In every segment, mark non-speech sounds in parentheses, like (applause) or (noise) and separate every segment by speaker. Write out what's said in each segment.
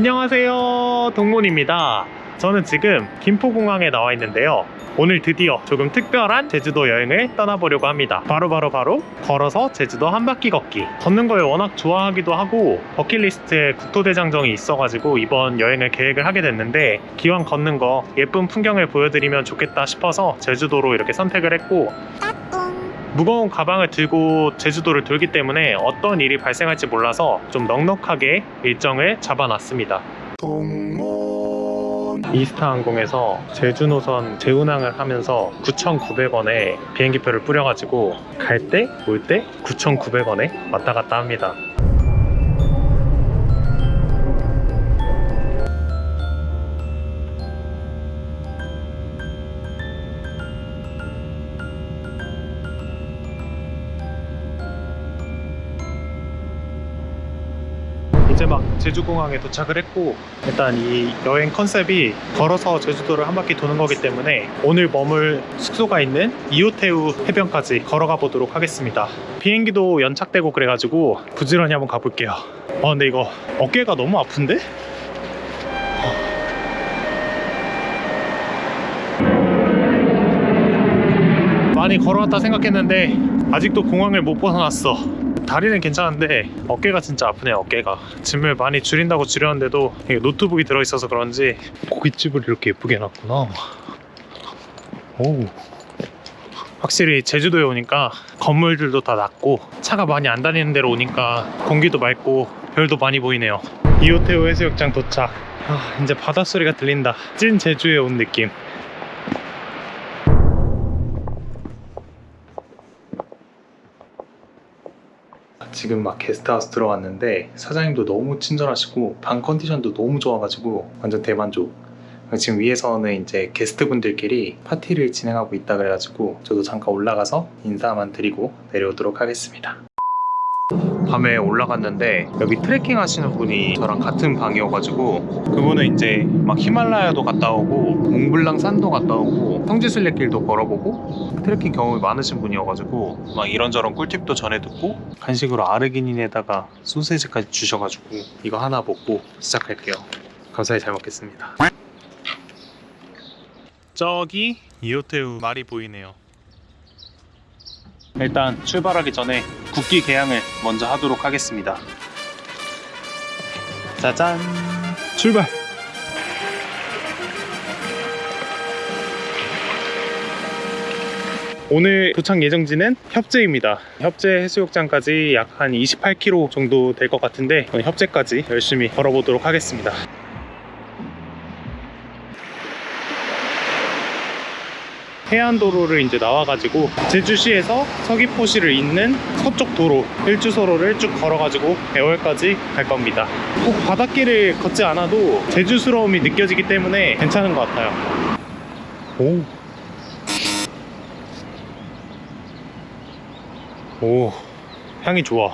Speaker 1: 안녕하세요. 동문입니다. 저는 지금 김포공항에 나와 있는데요. 오늘 드디어 조금 특별한 제주도 여행을 떠나보려고 합니다. 바로바로 바로, 바로 걸어서 제주도 한 바퀴 걷기. 걷는 걸 워낙 좋아하기도 하고 버킷리스트에 국토대장정이 있어가지고 이번 여행을 계획을 하게 됐는데 기왕 걷는 거 예쁜 풍경을 보여드리면 좋겠다 싶어서 제주도로 이렇게 선택을 했고 무거운 가방을 들고 제주도를 돌기 때문에 어떤 일이 발생할지 몰라서 좀 넉넉하게 일정을 잡아놨습니다. 이스타 항공에서 제주 노선 재운항을 하면서 9,900원에 비행기표를 뿌려가지고 갈 때, 올 때 9,900원에 왔다 갔다 합니다. 이제 막 제주공항에 도착을 했고 일단 이 여행 컨셉이 걸어서 제주도를 한 바퀴 도는 거기 때문에 오늘 머물 숙소가 있는 이호테우 해변까지 걸어가 보도록 하겠습니다. 비행기도 연착되고 그래가지고 부지런히 한번 가볼게요. 아 근데 이거 어깨가 너무 아픈데? 많이 걸어왔다 생각했는데 아직도 공항을 못 벗어났어 다리는 괜찮은데 어깨가 진짜 아프네 어깨가. 짐을 많이 줄인다고 줄였는데도 노트북이 들어있어서 그런지 고깃집을 이렇게 예쁘게 해놨구나. 오 확실히 제주도에 오니까 건물들도 다 낮고 차가 많이 안 다니는 데로 오니까 공기도 맑고 별도 많이 보이네요. 이호테오 해수욕장 도착. 아, 이제 바닷소리가 들린다. 찐 제주에 온 느낌 지금 막 게스트하우스 들어왔는데 사장님도 너무 친절하시고 방 컨디션도 너무 좋아가지고 완전 대만족. 지금 위에서는 이제 게스트분들끼리 파티를 진행하고 있다 그래가지고 저도 잠깐 올라가서 인사만 드리고 내려오도록 하겠습니다 밤에 올라갔는데 여기 트레킹 하시는 분이 저랑 같은 방이어가지고 그분은 이제 막 히말라야도 갔다 오고 몽블랑 산도 갔다 오고 성지순례길도 걸어보고 트레킹 경험이 많으신 분이어가지고 막 이런저런 꿀팁도 전해 듣고 간식으로 아르기닌에다가 소세지까지 주셔가지고 이거 하나 먹고 시작할게요. 감사히 잘 먹겠습니다. 저기 이호테우 말이 보이네요 일단 출발하기 전에 국기 개양을 먼저 하도록 하겠습니다. 짜잔! 출발! 오늘 도착 예정지는 협재입니다. 협재 해수욕장까지 약 한 28km 정도 될 것 같은데 협재까지 열심히 걸어보도록 하겠습니다. 해안도로를 이제 나와가지고 제주시에서 서귀포시를 잇는 서쪽 도로 일주서로를 쭉 걸어가지고 애월까지 갈 겁니다. 꼭 바닷길을 걷지 않아도 제주스러움이 느껴지기 때문에 괜찮은 것 같아요. 오. 오 향이 좋아.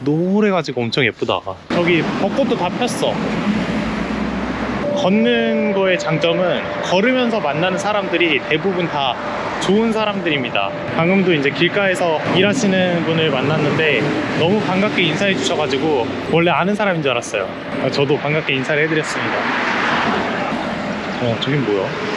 Speaker 1: 노래가지고 엄청 예쁘다. 저기 벚꽃도 다 폈어 걷는 거의 장점은 걸으면서 만나는 사람들이 대부분 다 좋은 사람들입니다. 방금도 이제 길가에서 일하시는 분을 만났는데 너무 반갑게 인사해 주셔가지고 원래 아는 사람인 줄 알았어요. 저도 반갑게 인사를 해드렸습니다. 어 저긴 뭐야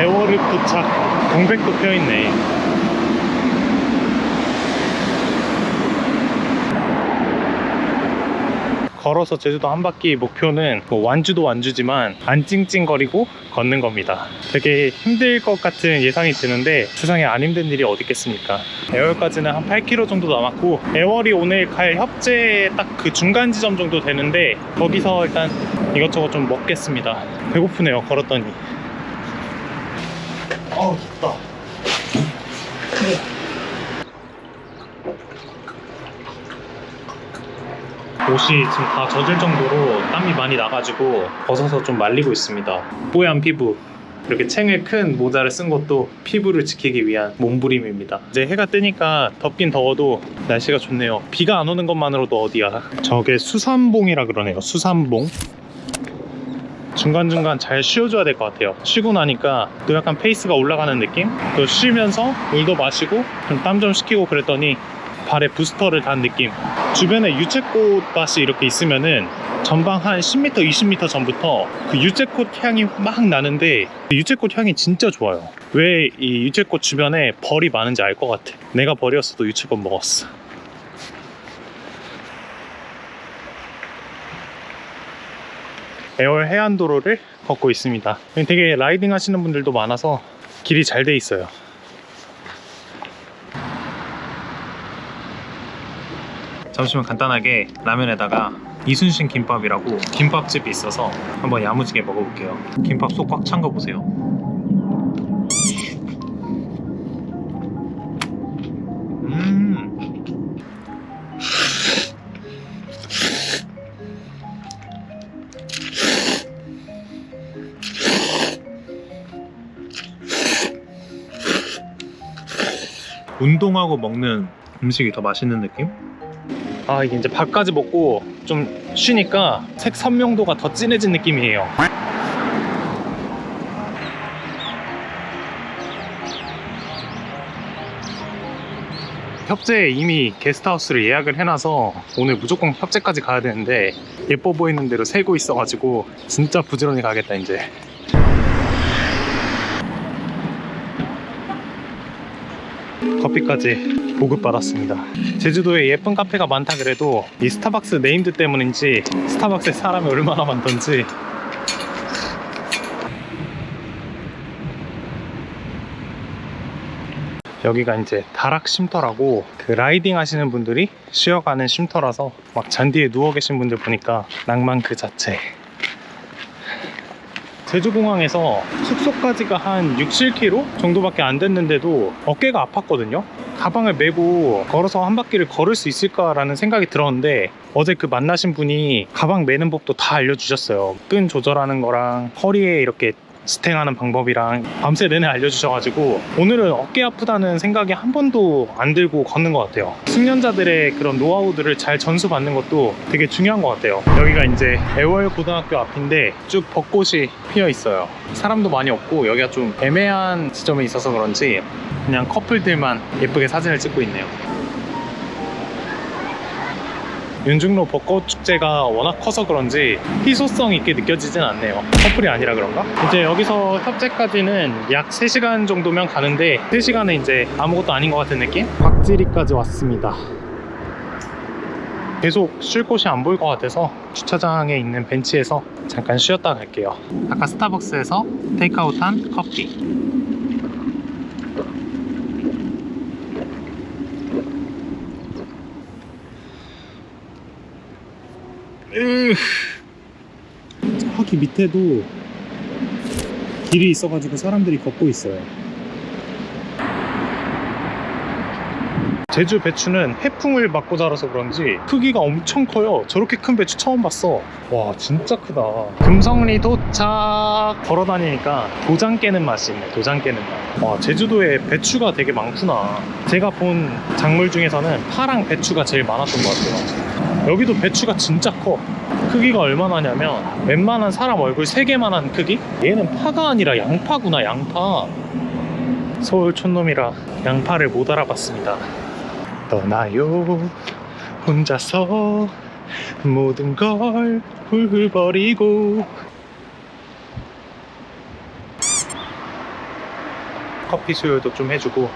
Speaker 1: 애월읍 도착 동백도 펴있네. 걸어서 제주도 한 바퀴 목표는 뭐 완주도 완주지만 안 찡찡거리고 걷는 겁니다. 되게 힘들 것 같은 예상이 드는데 세상에 안 힘든 일이 어디 있겠습니까? 애월까지는 한 8km 정도 남았고 애월이 오늘 갈 협재 딱 그 중간 지점 정도 되는데 거기서 일단 이것저것 좀 먹겠습니다. 배고프네요 걸었더니 어우 덥다. 옷이 지금 다 젖을 정도로 땀이 많이 나가지고 벗어서 좀 말리고 있습니다. 뽀얀 피부. 이렇게 챙을 큰 모자를 쓴 것도 피부를 지키기 위한 몸부림입니다. 이제 해가 뜨니까 덥긴 더워도 날씨가 좋네요. 비가 안 오는 것만으로도 어디야? 저게 수산봉이라 그러네요. 수산봉 중간중간 잘 쉬어줘야 될 것 같아요. 쉬고 나니까 또 약간 페이스가 올라가는 느낌? 또 쉬면서 물도 마시고 좀 땀 좀 식히고 그랬더니 발에 부스터를 단 느낌. 주변에 유채꽃밭이 이렇게 있으면은 전방 한 10m, 20m 전부터 그 유채꽃 향이 막 나는데 그 유채꽃 향이 진짜 좋아요. 왜 이 유채꽃 주변에 벌이 많은지 알 것 같아. 내가 벌이었어도 유채꽃 먹었어 애월 해안도로를 걷고 있습니다. 되게 라이딩 하시는 분들도 많아서 길이 잘 돼 있어요. 잠시만 간단하게 라면에다가 이순신 김밥이라고 김밥집이 있어서 한번 야무지게 먹어볼게요. 김밥 속 꽉 찬 거 보세요 운동하고 먹는 음식이 더 맛있는 느낌? 아 이게 이제 밥까지 먹고 좀 쉬니까 색 선명도가 더 진해진 느낌이에요 협재에 이미 게스트하우스를 예약을 해놔서 오늘 무조건 협재까지 가야 되는데 예뻐 보이는 대로 세고 있어가지고 진짜 부지런히 가겠다 이제 커피까지 보급받았습니다. 제주도에 예쁜 카페가 많다 그래도 이 스타벅스 named 때문인지 스타벅스에 사람이 얼마나 많던지 여기가 이제 다락 쉼터라고 그 riding 하시는 분들이 쉬어가는 쉼터라서 막 잔디에 누워 계신 분들 보니까 낭만 그 자체 제주공항에서 숙소까지가 한 6, 7km 정도밖에 안 됐는데도 어깨가 아팠거든요. 가방을 메고 걸어서 한 바퀴를 걸을 수 있을까라는 생각이 들었는데 어제 그 만나신 분이 가방 메는 법도 다 알려주셨어요. 끈 조절하는 거랑 허리에 이렇게 스탱하는 방법이랑 밤새 내내 알려주셔가지고 오늘은 어깨 아프다는 생각이 한 번도 안 들고 걷는 것 같아요. 숙련자들의 그런 노하우들을 잘 전수받는 것도 되게 중요한 것 같아요. 여기가 이제 애월 고등학교 앞인데 쭉 벚꽃이 피어 있어요. 사람도 많이 없고 여기가 좀 애매한 지점에 있어서 그런지 그냥 커플들만 예쁘게 사진을 찍고 있네요 윤중로 벚꽃 축제가 워낙 커서 그런지 희소성 있게 느껴지진 않네요 커플이 아니라 그런가? 이제 여기서 협재까지는 약 3시간 정도면 가는데 3시간은 이제 아무것도 아닌 것 같은 느낌? 박지리까지 왔습니다 계속 쉴 곳이 안 보일 것 같아서 주차장에 있는 벤치에서 잠깐 쉬었다 갈게요 아까 스타벅스에서 테이크아웃한 커피 저기 밑에도 길이 있어가지고 사람들이 걷고 있어요. 제주 배추는 해풍을 맞고 자라서 그런지 크기가 엄청 커요. 저렇게 큰 배추 처음 봤어. 와 진짜 크다. 금성리 도착 걸어 다니니까 도장 깨는 맛이 있네. 도장 깨는 맛. 와 제주도에 배추가 되게 많구나. 제가 본 작물 중에서는 파랑 배추가 제일 많았던 것 같아요. 여기도 배추가 진짜 커. 크기가 얼마나 냐면 웬만한 사람 얼굴 3개만한 크기? 얘는 파가 아니라 양파구나 양파. 서울 촌놈이라 양파를 못 알아봤습니다. 떠나요. 혼자서 모든 걸 훌훌 버리고. 커피 수요도 좀 해주고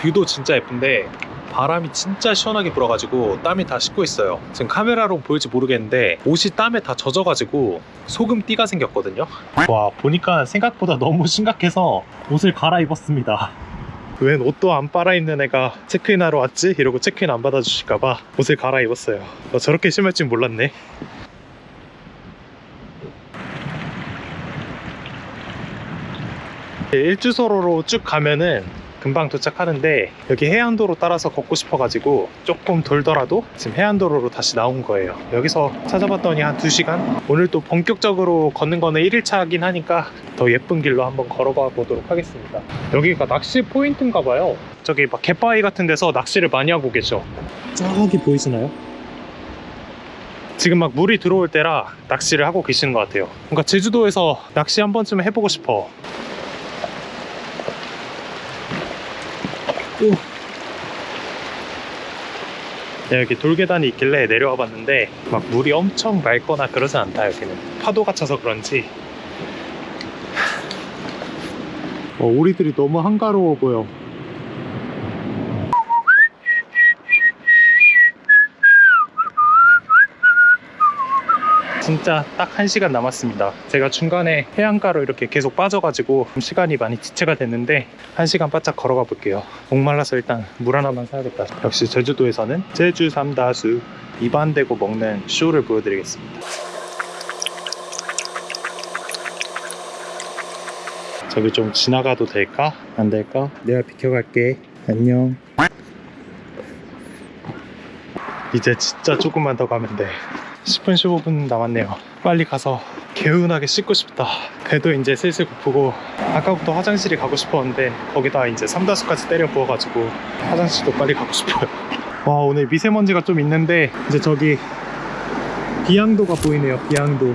Speaker 1: 뷰도 진짜 예쁜데 바람이 진짜 시원하게 불어가지고 땀이 다 식고 있어요. 지금 카메라로 보일지 모르겠는데 옷이 땀에 다 젖어가지고 소금 띠가 생겼거든요. 와 보니까 생각보다 너무 심각해서 옷을 갈아입었습니다. 웬 옷도 안 빨아입는 애가 체크인하러 왔지? 이러고 체크인 안 받아주실까봐 옷을 갈아입었어요. 어, 저렇게 심할 줄 몰랐네 일주소로로 쭉 가면은 금방 도착하는데 여기 해안도로 따라서 걷고 싶어 가지고 조금 돌더라도 지금 해안도로로 다시 나온 거예요. 여기서 찾아봤더니 한 2시간? 오늘 또 본격적으로 걷는 거는 1일차긴 하니까 더 예쁜 길로 한번 걸어가 보도록 하겠습니다. 여기가 낚시 포인트인가 봐요. 저기 막 갯바위 같은 데서 낚시를 많이 하고 계셔. 저기 보이시나요? 지금 막 물이 들어올 때라 낚시를 하고 계시는 것 같아요. 뭔가 제주도에서 낚시 한 번쯤 해보고 싶어 오. 네, 여기 돌계단이 있길래 내려와 봤는데 막 물이 엄청 맑거나 그러지 않다 여기는. 파도가 차서 그런지. 어, 오리들이 너무 한가로워 보여 진짜 딱 1시간 남았습니다. 제가 중간에 해안가로 이렇게 계속 빠져가지고 좀 시간이 많이 지체가 됐는데 1시간 바짝 걸어가 볼게요. 목말라서 일단 물 하나만 사야겠다. 역시 제주도에서는 제주 삼다수 입안대고 먹는 쇼를 보여드리겠습니다. 저기 좀 지나가도 될까? 안 될까? 내가 비켜갈게. 안녕. 이제 진짜 조금만 더 가면 돼 10분 15분 남았네요. 빨리 가서 개운하게 씻고 싶다. 배도 이제 슬슬 고프고 아까부터 화장실이 가고 싶었는데 거기다 이제 삼다수까지 때려 부어가지고 화장실도 빨리 가고 싶어요. (laughs) 와 오늘 미세먼지가 좀 있는데 이제 저기 비양도가 보이네요 비양도.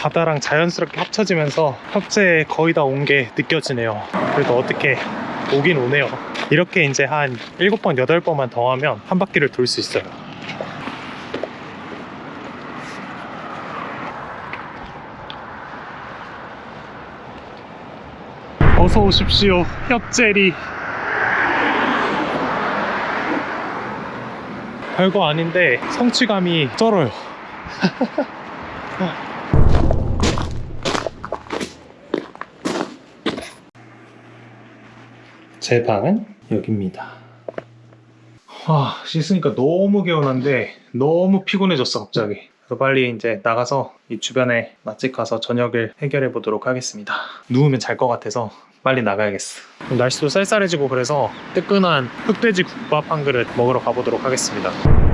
Speaker 1: 바다랑 자연스럽게 합쳐지면서 협재에 거의 다 온 게 느껴지네요. 그래도 어떻게 오긴 오네요 이렇게 이제 한 7번, 8번만 더 하면 한 바퀴를 돌 수 있어요. 어서 오십시오, 협재리. 별거 아닌데 성취감이 쩔어요. (laughs) 제 방은 여기입니다. 와, 씻으니까 너무 개운한데 너무 피곤해졌어, 갑자기. 그래서 빨리 이제 나가서 이 주변에 맛집 가서 저녁을 해결해 보도록 하겠습니다. 누우면 잘 것 같아서 빨리 나가야겠어. 날씨도 쌀쌀해지고 그래서 뜨끈한 흑돼지 국밥 한 그릇 먹으러 가보도록 하겠습니다.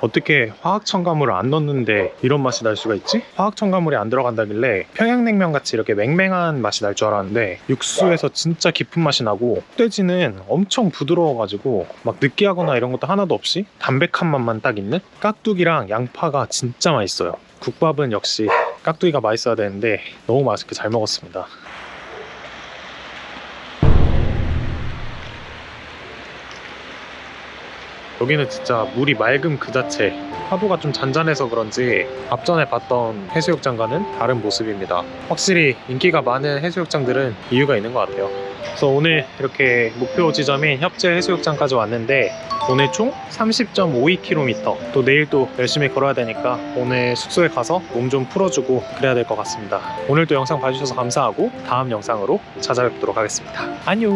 Speaker 1: 어떻게 화학 첨가물을 안 넣는데 이런 맛이 날 수가 있지? 화학 첨가물이 안 들어간다길래 평양냉면 같이 이렇게 맹맹한 맛이 날 줄 알았는데 육수에서 진짜 깊은 맛이 나고 흑돼지는 엄청 부드러워가지고 막 느끼하거나 이런 것도 하나도 없이 담백한 맛만 딱 있는? 깍두기랑 양파가 진짜 맛있어요. 국밥은 역시 깍두기가 맛있어야 되는데 너무 맛있게 잘 먹었습니다 여기는 진짜 물이 맑음 그 자체. 파도가 좀 잔잔해서 그런지 앞전에 봤던 해수욕장과는 다른 모습입니다. 확실히 인기가 많은 해수욕장들은 이유가 있는 것 같아요. 그래서 오늘 이렇게 목표 지점인 협재 해수욕장까지 왔는데 오늘 총 30.52km 또 내일 또 열심히 걸어야 되니까 오늘 숙소에 가서 몸 좀 풀어주고 그래야 될 것 같습니다. 오늘도 영상 봐주셔서 감사하고 다음 영상으로 찾아뵙도록 하겠습니다. 안녕